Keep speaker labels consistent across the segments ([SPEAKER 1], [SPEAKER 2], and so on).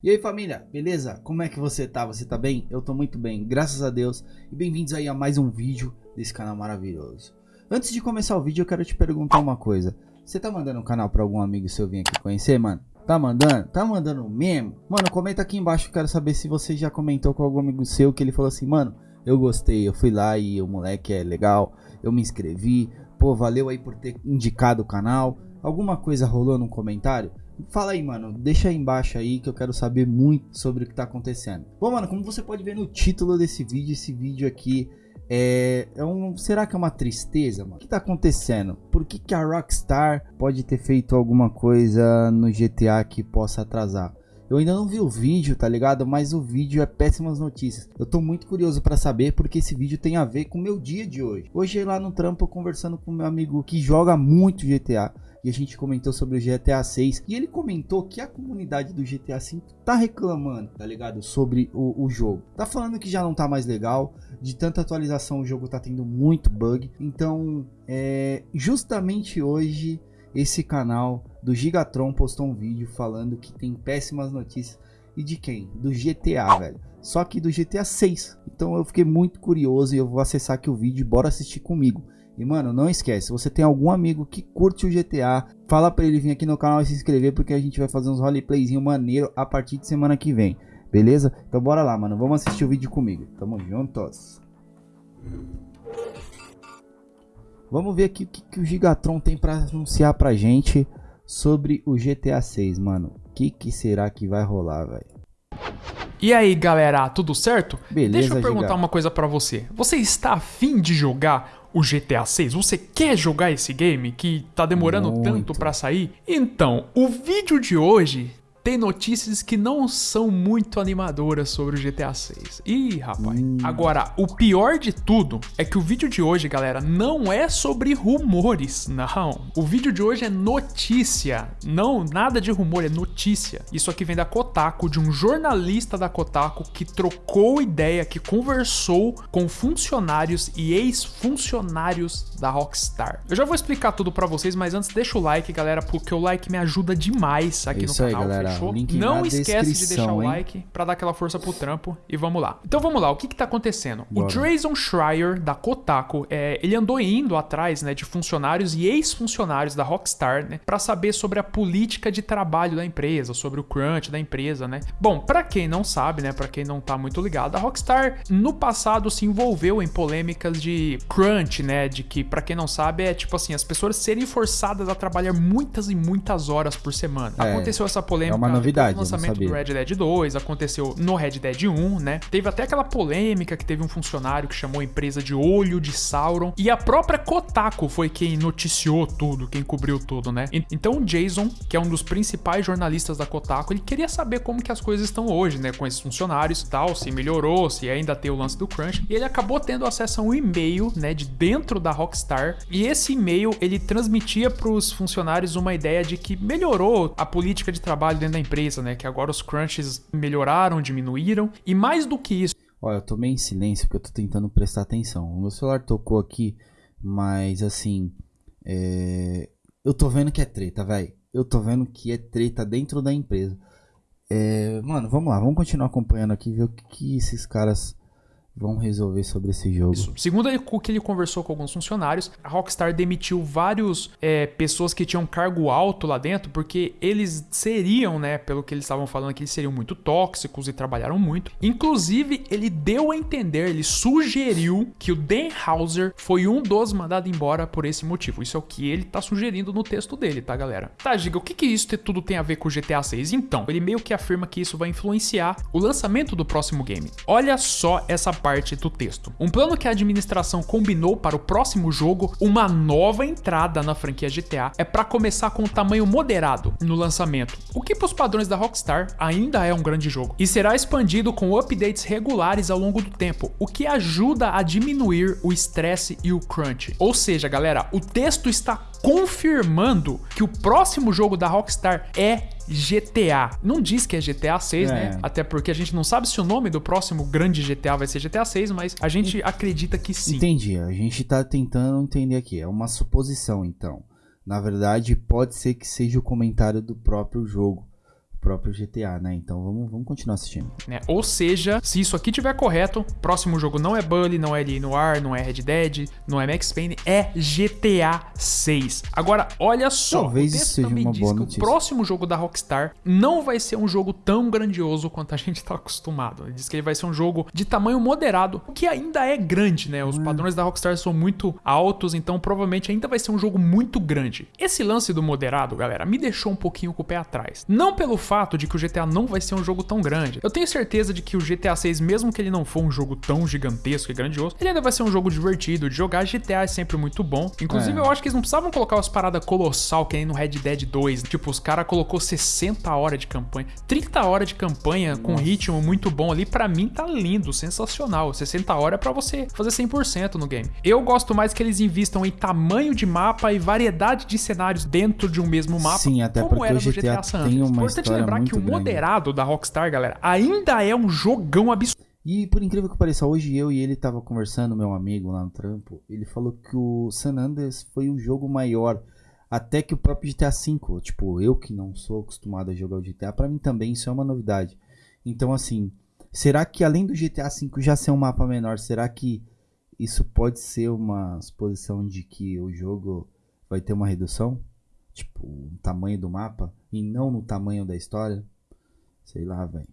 [SPEAKER 1] E aí família, beleza? Como é que você tá? Você tá bem? Eu tô muito bem, graças a Deus. E bem-vindos aí a mais um vídeo desse canal maravilhoso. Antes de começar o vídeo, eu quero te perguntar uma coisa. Você tá mandando o canal pra algum amigo seu vir aqui conhecer, mano? Tá mandando? Tá mandando mesmo? Mano, comenta aqui embaixo, eu quero saber se você já comentou com algum amigo seu que ele falou assim, mano, eu gostei, eu fui lá e o moleque é legal, eu me inscrevi, pô, valeu aí por ter indicado o canal. Alguma coisa rolou no comentário? Fala aí, mano. Deixa aí embaixo aí que eu quero saber muito sobre o que tá acontecendo. Bom, mano, como você pode ver no título desse vídeo, esse vídeo aqui é, é um, será que é uma tristeza, mano? O que tá acontecendo? Por que, que a Rockstar pode ter feito alguma coisa no GTA que possa atrasar? Eu ainda não vi o vídeo, tá ligado? Mas o vídeo é péssimas notícias. Eu tô muito curioso para saber porque esse vídeo tem a ver com o meu dia de hoje. Hoje lá no trampo conversando com meu amigo que joga muito GTA a gente comentou sobre o GTA 6 e ele comentou que a comunidade do GTA 5 tá reclamando, tá ligado? Sobre o, o, jogo. Tá falando que já não tá mais legal, de tanta atualização o jogo tá tendo muito bug. Então, é, justamente hoje esse canal do Gigatron postou um vídeo falando que tem péssimas notícias. E de quem? Do GTA, velho. Só que do GTA 6. Então eu fiquei muito curioso e eu vou acessar aqui o vídeo bora assistir comigo. E mano, não esquece, se você tem algum amigo que curte o GTA, fala pra ele vir aqui no canal e se inscrever porque a gente vai fazer uns roleplayzinho maneiro a partir de semana que vem. Beleza? Então bora lá, mano. Vamos assistir o vídeo comigo. Tamo juntos. Vamos ver aqui o que, que o Gigatron tem pra anunciar pra gente sobre o GTA 6, mano. O que, que será que vai rolar, velho?
[SPEAKER 2] E aí galera, tudo certo?
[SPEAKER 1] Beleza,
[SPEAKER 2] Deixa eu perguntar uma coisa pra você. Você está afim de jogar o GTA 6? Você quer jogar esse game que tá demorando Muito. tanto pra sair? Então, o vídeo de hoje tem notícias que não são muito animadoras sobre o GTA 6. Ih, rapaz. Hum. Agora, o pior de tudo é que o vídeo de hoje, galera, não é sobre rumores, não. O vídeo de hoje é notícia. Não, nada de rumor, é notícia. Isso aqui vem da Kotaku, de um jornalista da Kotaku que trocou ideia, que conversou com funcionários e ex-funcionários da Rockstar. Eu já vou explicar tudo para vocês, mas antes deixa o like, galera, porque o like me ajuda demais aqui
[SPEAKER 1] Isso
[SPEAKER 2] no canal.
[SPEAKER 1] Aí, galera
[SPEAKER 2] Não esquece de deixar o like para dar aquela força pro trampo e vamos lá. Então vamos lá, o que que tá acontecendo? Bora. O Jason Schreier da Kotaku, é, ele andou indo atrás, né, de funcionários e ex-funcionários da Rockstar, né, para saber sobre a política de trabalho da empresa, sobre o crunch da empresa, né? Bom, para quem não sabe, né, para quem não tá muito ligado, a Rockstar no passado se envolveu em polêmicas de crunch, né, de que para quem não sabe é tipo assim, as pessoas serem forçadas a trabalhar muitas e muitas horas por semana. É, Aconteceu essa polêmica
[SPEAKER 1] uma novidade.
[SPEAKER 2] O lançamento do Red Dead 2 aconteceu no Red Dead 1, né? Teve até aquela polêmica que teve um funcionário que chamou a empresa de Olho de Sauron. E a própria Kotaku foi quem noticiou tudo, quem cobriu tudo, né? Então o Jason, que é um dos principais jornalistas da Kotaku, ele queria saber como que as coisas estão hoje, né? Com esses funcionários e tal, se melhorou, se ainda tem o lance do crunch. E ele acabou tendo acesso a um e-mail, né? De dentro da Rockstar. E esse e-mail, ele transmitia para os funcionários uma ideia de que melhorou a política de trabalho dentro da empresa, né? Que agora os crunches melhoraram, diminuíram. E mais do que isso.
[SPEAKER 1] Olha, eu tô meio em silêncio porque eu tô tentando prestar atenção. O meu celular tocou aqui, mas assim. É... Eu tô vendo que é treta, velho. Eu tô vendo que é treta dentro da empresa. É... Mano, vamos lá, vamos continuar acompanhando aqui, ver o que, que esses caras vão resolver sobre esse jogo. Isso.
[SPEAKER 2] Segundo o que ele conversou com alguns funcionários, a Rockstar demitiu vários é, pessoas que tinham cargo alto lá dentro, porque eles seriam, né, pelo que eles estavam falando, que eles seriam muito tóxicos e trabalharam muito. Inclusive, ele deu a entender, ele sugeriu que o Dan Hauser foi um dos mandados embora por esse motivo. Isso é o que ele tá sugerindo no texto dele, tá, galera? Tá, Giga, o que que isso tudo tem a ver com o GTA 6? Então, ele meio que afirma que isso vai influenciar o lançamento do próximo game. Olha só essa parte parte do texto. Um plano que a administração combinou para o próximo jogo, uma nova entrada na franquia GTA, é para começar com um tamanho moderado no lançamento, o que para os padrões da Rockstar ainda é um grande jogo, e será expandido com updates regulares ao longo do tempo, o que ajuda a diminuir o estresse e o crunch. Ou seja, galera, o texto está confirmando que o próximo jogo da Rockstar é GTA. Não diz que é GTA 6, né? é. né? Até porque a gente não sabe se o nome do próximo grande GTA vai ser GTA 6, mas a gente acredita que sim.
[SPEAKER 1] Entendi. A gente tá tentando entender aqui. É uma suposição, então. Na verdade, pode ser que seja o comentário do próprio jogo. Próprio GTA, né? Então vamos, vamos continuar assistindo.
[SPEAKER 2] Né? Ou seja, se isso aqui tiver correto, próximo jogo não é Bully, não é L.A. Noir, não é Red Dead, não é Max Payne, é GTA 6. Agora, olha só,
[SPEAKER 1] Talvez
[SPEAKER 2] o
[SPEAKER 1] isso
[SPEAKER 2] texto
[SPEAKER 1] seja
[SPEAKER 2] também
[SPEAKER 1] uma
[SPEAKER 2] diz
[SPEAKER 1] boa
[SPEAKER 2] que
[SPEAKER 1] notícia.
[SPEAKER 2] o próximo jogo da Rockstar não vai ser um jogo tão grandioso quanto a gente tá acostumado. Ele diz que ele vai ser um jogo de tamanho moderado, o que ainda é grande, né? Os
[SPEAKER 1] Hum.
[SPEAKER 2] padrões da Rockstar são muito altos, então provavelmente ainda vai ser um jogo muito grande. Esse lance do moderado, galera, me deixou um pouquinho com o pé atrás. Não pelo fato de que o GTA não vai ser um jogo tão grande. Eu tenho certeza de que o GTA 6, mesmo que ele não for um jogo tão gigantesco e grandioso, ele ainda vai ser um jogo divertido de jogar. GTA é sempre muito bom. Inclusive,
[SPEAKER 1] É.
[SPEAKER 2] eu acho que eles não precisavam colocar umas paradas colossal que nem no Red Dead 2. Tipo, os caras colocou 60 horas de campanha, 30 horas de campanha com ritmo muito bom ali. Pra mim tá lindo, sensacional. 60 horas é pra você fazer 100% no game. Eu gosto mais que eles invistam em tamanho de mapa e variedade de cenários dentro de um mesmo mapa.
[SPEAKER 1] Sim, até
[SPEAKER 2] como
[SPEAKER 1] porque
[SPEAKER 2] era
[SPEAKER 1] o GTA
[SPEAKER 2] GTA San
[SPEAKER 1] tem uma
[SPEAKER 2] Importante lembrar que o
[SPEAKER 1] grande.
[SPEAKER 2] moderado da Rockstar, galera, ainda é um jogão absurdo.
[SPEAKER 1] E por incrível que pareça, hoje eu e ele tava conversando, meu amigo lá no trampo, ele falou que o San Andreas foi um jogo maior até que o próprio GTA V. Tipo, eu que não sou acostumado a jogar o GTA, pra mim também isso é uma novidade. Então assim, será que além do GTA V já ser um mapa menor, será que isso pode ser uma suposição de que o jogo vai ter uma redução? Tipo, no tamanho do mapa e não no tamanho da história? Sei lá, velho.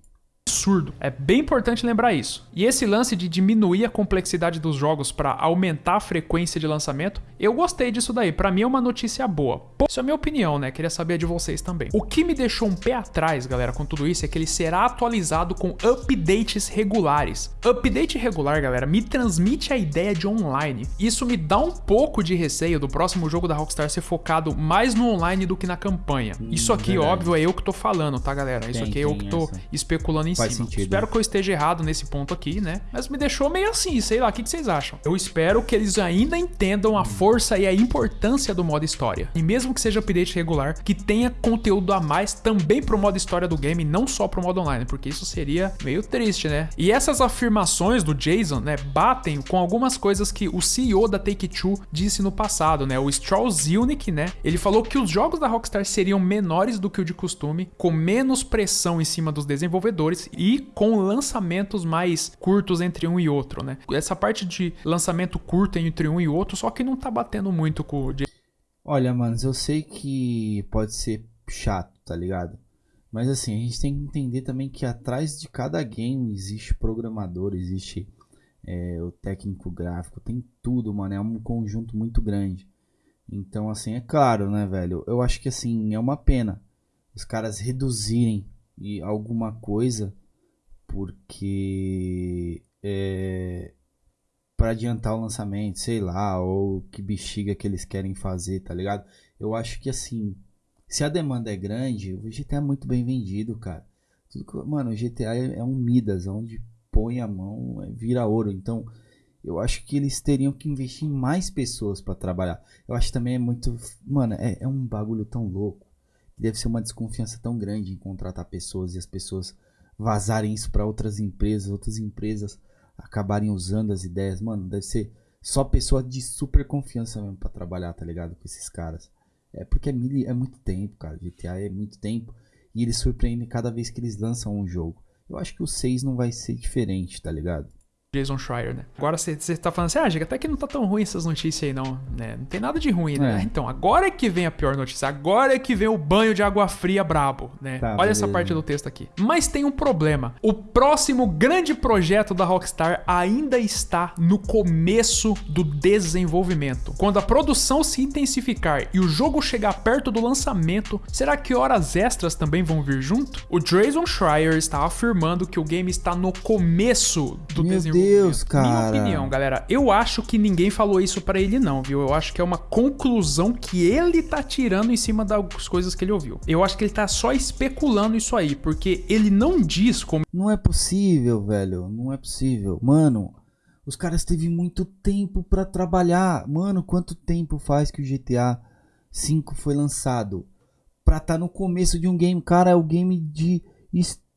[SPEAKER 2] Absurdo. É bem importante lembrar isso. E esse lance de diminuir a complexidade dos jogos para aumentar a frequência de lançamento, eu gostei disso daí. Pra mim é uma notícia boa. Pô, isso é a minha opinião, né? Queria saber de vocês também. O que me deixou um pé atrás, galera, com tudo isso é que ele será atualizado com updates regulares. Update regular, galera, me transmite a ideia de online. Isso me dá um pouco de receio do próximo jogo da Rockstar ser focado mais no online do que na campanha. Isso aqui,
[SPEAKER 1] verdade.
[SPEAKER 2] óbvio, é eu que tô falando, tá, galera? Isso
[SPEAKER 1] Tem-
[SPEAKER 2] aqui é eu que tô
[SPEAKER 1] essa.
[SPEAKER 2] especulando em cima.
[SPEAKER 1] Sentido.
[SPEAKER 2] Espero que eu esteja errado nesse ponto aqui, né? Mas me deixou meio assim, sei lá, o que, que vocês acham? Eu espero que eles ainda entendam a força e a importância do modo história. E mesmo que seja update regular, que tenha conteúdo a mais também pro modo história do game, não só pro modo online, porque isso seria meio triste, né? E essas afirmações do Jason, né, batem com algumas coisas que o CEO da Take-Two disse no passado, né? O Strauss Zilnick, né? Ele falou que os jogos da Rockstar seriam menores do que o de costume, com menos pressão em cima dos desenvolvedores e com lançamentos mais curtos entre um e outro, né? Essa parte de lançamento curto entre um e outro, só que não tá batendo muito com o.
[SPEAKER 1] Olha, manos, eu sei que pode ser chato, tá ligado? Mas assim, a gente tem que entender também que atrás de cada game existe programador, existe é, o técnico gráfico, tem tudo, mano. É um conjunto muito grande. Então, assim, é claro, né, velho? Eu acho que assim, é uma pena os caras reduzirem e alguma coisa porque é, para adiantar o lançamento, sei lá, ou que bexiga que eles querem fazer, tá ligado? Eu acho que assim, se a demanda é grande, o GTA é muito bem vendido, cara. Mano, o GTA é é um Midas, onde põe a mão, é, vira ouro. Então, eu acho que eles teriam que investir em mais pessoas pra trabalhar. Eu acho também é muito, mano, é, é um bagulho tão louco. Deve ser uma desconfiança tão grande em contratar pessoas e as pessoas vazarem isso pra outras empresas, outras empresas acabarem usando as ideias. Mano, deve ser só pessoa de super confiança mesmo pra trabalhar, tá ligado? Com esses caras. É porque é, é muito tempo, cara. GTA é muito tempo. E eles surpreendem cada vez que eles lançam um jogo. Eu acho que o 6 não vai ser diferente, tá ligado?
[SPEAKER 2] Jason Schreier, né? Agora você tá falando assim, ah, Giga, até que não tá tão ruim essas notícias aí, não, né? Não tem nada de ruim, né?
[SPEAKER 1] É.
[SPEAKER 2] Então, agora é que vem a pior notícia. Agora é que vem o banho de água fria brabo, né?
[SPEAKER 1] Tá,
[SPEAKER 2] Olha essa
[SPEAKER 1] beleza.
[SPEAKER 2] parte do texto aqui. Mas tem um problema. O próximo grande projeto da Rockstar ainda está no começo do desenvolvimento. Quando a produção se intensificar e o jogo chegar perto do lançamento, será que horas extras também vão vir junto? O Jason Schreier está afirmando que o game está no começo do
[SPEAKER 1] Meu
[SPEAKER 2] desenvolvimento.
[SPEAKER 1] Deus, cara.
[SPEAKER 2] Minha opinião, galera, eu acho que ninguém falou isso pra ele não, viu? Eu acho que é uma conclusão que ele tá tirando em cima das coisas que ele ouviu. Eu acho que ele tá só especulando isso aí, porque ele não diz como
[SPEAKER 1] Não é possível, velho. Não é possível. Mano, os caras teve muito tempo pra trabalhar. Mano, quanto tempo faz que o GTA V foi lançado? Pra tá no começo de um game. Cara, é o game de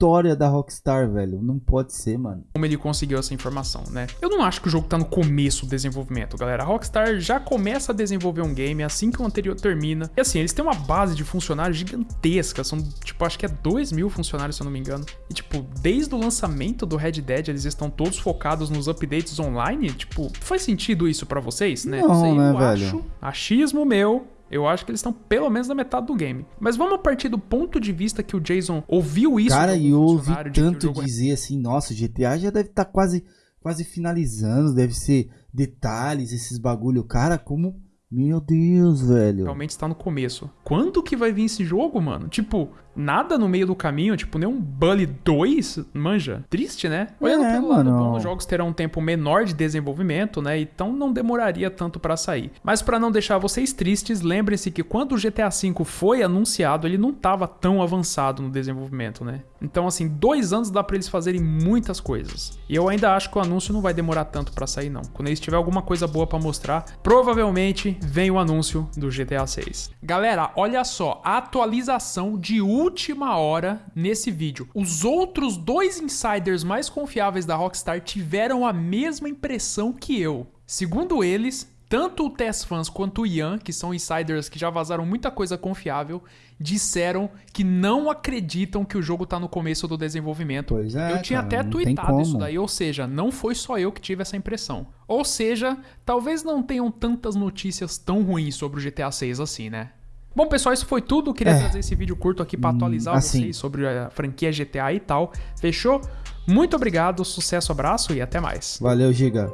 [SPEAKER 1] história da Rockstar, velho. Não pode ser, mano.
[SPEAKER 2] Como ele conseguiu essa informação, né? Eu não acho que o jogo tá no começo do desenvolvimento, galera. A Rockstar já começa a desenvolver um game assim que o anterior termina. E assim, eles têm uma base de funcionários gigantesca. São, tipo, acho que é 2 mil funcionários, se eu não me engano. E, tipo, desde o lançamento do Red Dead, eles estão todos focados nos updates online. Tipo, faz sentido isso para vocês, né?
[SPEAKER 1] Não,
[SPEAKER 2] Sei,
[SPEAKER 1] né,
[SPEAKER 2] eu
[SPEAKER 1] velho?
[SPEAKER 2] acho. Achismo meu. Eu acho que eles estão pelo menos na metade do game. Mas vamos partir do ponto de vista que o Jason ouviu isso.
[SPEAKER 1] Cara, e eu ouvi
[SPEAKER 2] de
[SPEAKER 1] tanto
[SPEAKER 2] é
[SPEAKER 1] dizer assim, nossa, o GTA já deve estar quase, quase finalizando, deve ser detalhes, esses bagulho. Cara, como. Meu Deus, velho.
[SPEAKER 2] realmente está no começo. Quando que vai vir esse jogo, mano? Tipo, nada no meio do caminho, tipo, nem um Bully 2, manja. Triste, né? Olhando
[SPEAKER 1] É,
[SPEAKER 2] pelo lado
[SPEAKER 1] mano.
[SPEAKER 2] bom, os jogos terão um tempo menor de desenvolvimento, né? Então não demoraria tanto pra sair. Mas pra não deixar vocês tristes, lembrem-se que quando o GTA V foi anunciado, ele não tava tão avançado no desenvolvimento, né? Então, assim, dois anos dá pra eles fazerem muitas coisas. E eu ainda acho que o anúncio não vai demorar tanto pra sair, não. Quando eles tiver alguma coisa boa pra mostrar, provavelmente vem o anúncio do GTA 6. Galera, olha só, a atualização de última hora nesse vídeo. Os outros dois insiders mais confiáveis da Rockstar tiveram a mesma impressão que eu. Segundo eles, tanto o Tess Fans quanto o Ian, que são insiders que já vazaram muita coisa confiável, disseram que não acreditam que o jogo tá no começo do desenvolvimento.
[SPEAKER 1] Pois é,
[SPEAKER 2] eu tinha
[SPEAKER 1] cara,
[SPEAKER 2] até tweetado isso daí, ou seja, não foi só eu que tive essa impressão. Ou seja, talvez não tenham tantas notícias tão ruins sobre o GTA 6 assim, né? Bom, pessoal, isso foi tudo. Queria
[SPEAKER 1] É.
[SPEAKER 2] trazer esse vídeo curto aqui pra atualizar
[SPEAKER 1] assim.
[SPEAKER 2] vocês sobre a franquia GTA e tal. Fechou? Muito obrigado, sucesso, abraço e até mais.
[SPEAKER 1] Valeu, Giga.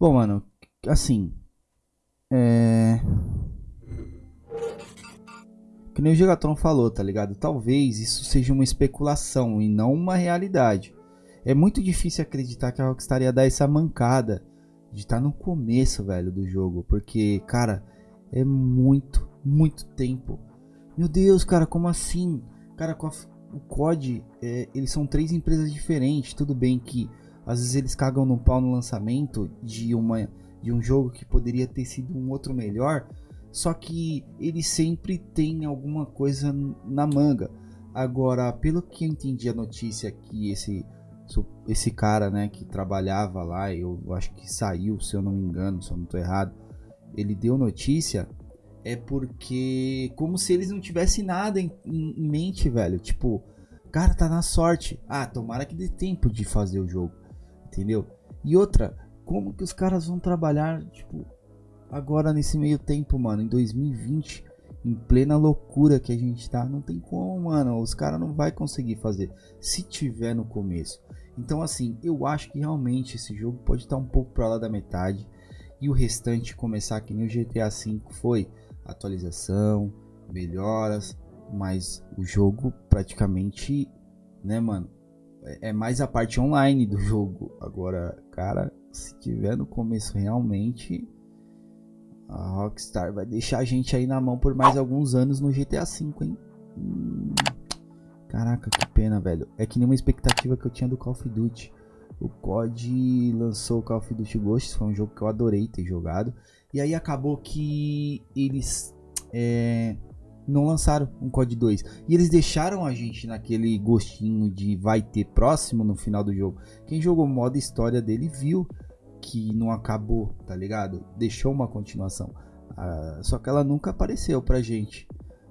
[SPEAKER 1] Bom, mano, assim. É. Que nem o Gigatron falou, tá ligado? Talvez isso seja uma especulação e não uma realidade. É muito difícil acreditar que a Rockstar ia dar essa mancada de estar no começo, velho, do jogo. Porque, cara, é muito, muito tempo. Meu Deus, cara, como assim? Cara, com a o COD, é, eles são três empresas diferentes. Tudo bem que às vezes eles cagam no pau no lançamento de, uma, de um jogo que poderia ter sido um outro melhor. Só que eles sempre têm alguma coisa na manga. Agora, pelo que eu entendi a notícia que esse esse cara, né, que trabalhava lá, eu acho que saiu, se eu não me engano, se eu não tô errado, ele deu notícia é porque como se eles não tivessem nada em, em- em mente, velho. Tipo, cara, tá na sorte. Ah, tomara que dê tempo de fazer o jogo, entendeu? E outra, como que os caras vão trabalhar, tipo, agora nesse meio tempo, mano, em 2020, em plena loucura que a gente tá, não tem como, mano. Os caras não vai conseguir fazer se tiver no começo. Então, assim, eu acho que realmente esse jogo pode estar um pouco para lá da metade e o restante começar que nem o GTA V foi atualização, melhoras, mas o jogo praticamente, né, mano, é é mais a parte online do jogo. Agora, cara, se tiver no começo realmente a Rockstar vai deixar a gente aí na mão por mais alguns anos no GTA V, hein? Hum, caraca, que pena, velho. É que nem uma expectativa que eu tinha do Call of Duty. O COD lançou o Call of Duty Ghosts, foi um jogo que eu adorei ter jogado. E aí acabou que eles é, não lançaram um COD 2. E eles deixaram a gente naquele gostinho de vai ter próximo no final do jogo. Quem jogou o modo história dele viu que não acabou, tá ligado? Deixou uma continuação. Ah, só que ela nunca apareceu pra gente.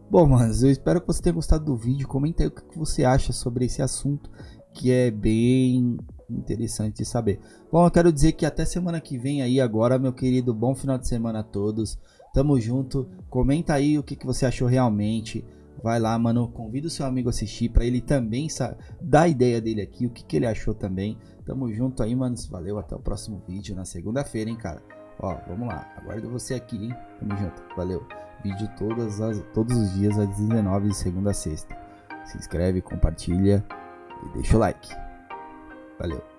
[SPEAKER 1] Bom, manos, eu espero que você tenha gostado do vídeo. Comenta aí o que você acha sobre esse assunto, que é bem interessante de saber. Bom, eu quero dizer que até semana que vem aí agora, meu querido, bom final de semana a todos. Tamo junto. Comenta aí o que, que você achou realmente. Vai lá, mano, convida o seu amigo a assistir pra ele também dar a ideia dele aqui, o que, que ele achou também. Tamo junto aí, manos. Valeu, até o próximo vídeo na segunda-feira, hein, cara. Ó, vamos lá. Aguardo você aqui, hein. Tamo junto. Valeu. Vídeo todas as, todos os dias às 19 de segunda a sexta. Se inscreve, compartilha e deixa o like. Valeu.